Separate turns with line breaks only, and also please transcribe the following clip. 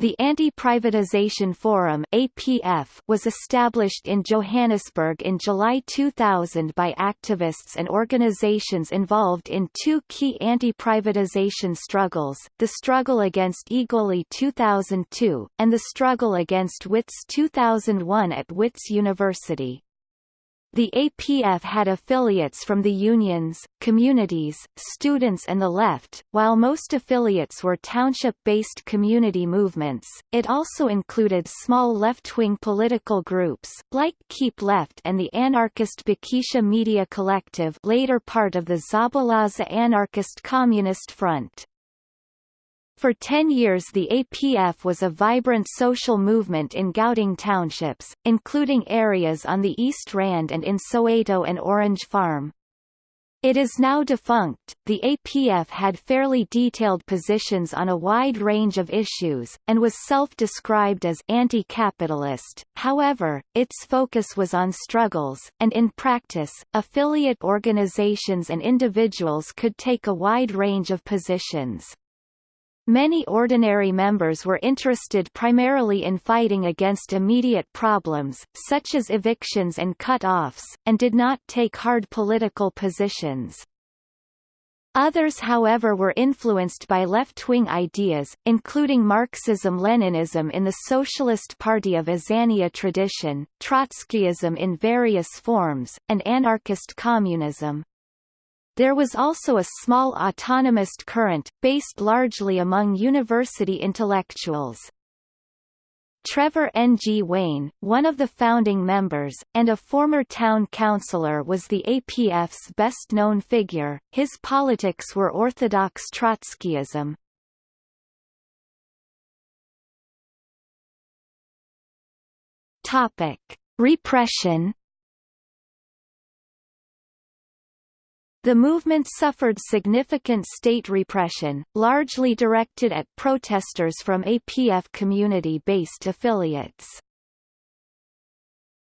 The Anti-Privatization Forum APF was established in Johannesburg in July 2000 by activists and organizations involved in two key anti-privatization struggles, the struggle against Egoli 2002, and the struggle against Wits 2001 at Wits University. The APF had affiliates from the unions, communities, students and the left, while most affiliates were township-based community movements. It also included small left-wing political groups, like Keep Left and the anarchist Bikisha Media Collective later part of the Zabalaza Anarchist Communist Front. For 10 years the APF was a vibrant social movement in Gauteng townships, including areas on the East Rand and in Soweto and Orange Farm. It is now defunct. The APF had fairly detailed positions on a wide range of issues, and was self-described as anti-capitalist. However, its focus was on struggles, and in practice, affiliate organizations and individuals could take a wide range of positions. Many ordinary members were interested primarily in fighting against immediate problems, such as evictions and cut-offs, and did not take hard political positions. Others however were influenced by left-wing ideas, including Marxism-Leninism in the Socialist Party of Azania tradition, Trotskyism in various forms, and anarchist communism. There was also a small autonomist current, based largely among university intellectuals. Trevor Ngwane, one of the founding members, and a former town councillor was the APF's best-known figure, his politics were orthodox Trotskyism. Repression The movement suffered significant state repression, largely directed at protesters from APF community-based affiliates.